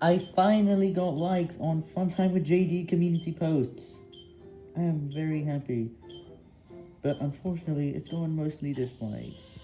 I finally got likes on Fun Time with JD community posts. I am very happy. But unfortunately, it's gone mostly dislikes.